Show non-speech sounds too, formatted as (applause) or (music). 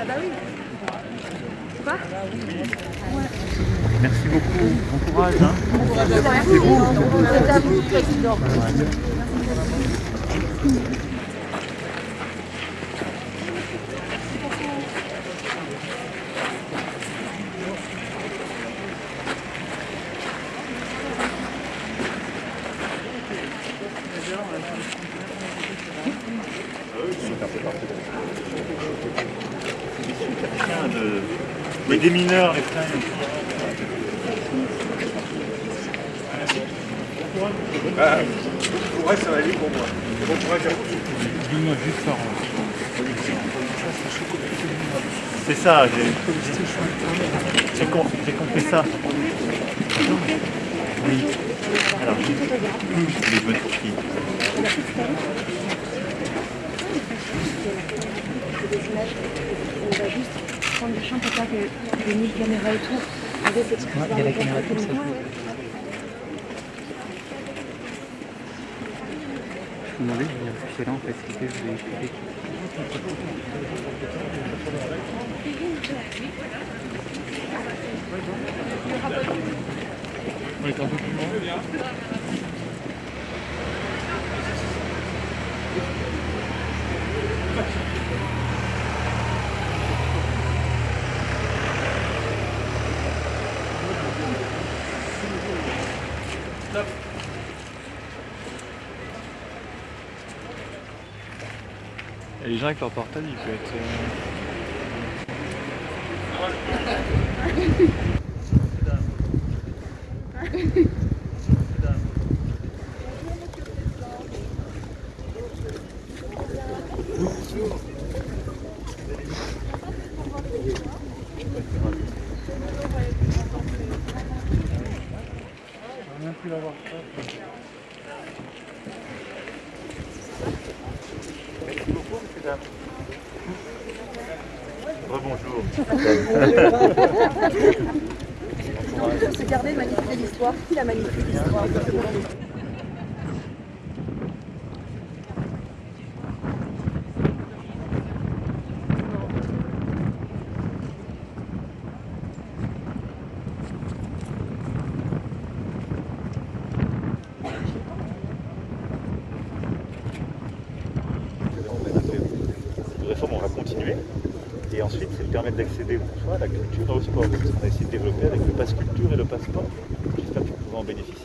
Ah bah oui. Quoi Merci beaucoup, bon courage. Hein. C'est vous. C'est à vous, président. De... Les démineurs, les freins. Ah, ouais, ça va aller pour moi. Bon courage à vous. Juste ça. C'est ça, j'ai j'ai com- j'ai compris ça. Oui. Alors, les bonnes pour qui On va juste prendre le champ pour pas que les mille caméras autour. il y a la caméra comme ça. Je me demandais, je là en fait, je vais plus Et les gens avec leur portable, ils peuvent être. euh, (laughs) Merci beaucoup, messieurs, dames. Rebonjour. On peut se garder magnifier l'histoire? Qui la magnifié l'histoire Cette réforme, on. Et ensuite, c'est permettre d'accéder pour soi à la culture et au sport. Qu'on a essayé de développer avec le passe culture et le passeport. J'espère que vous pouvez en bénéficier.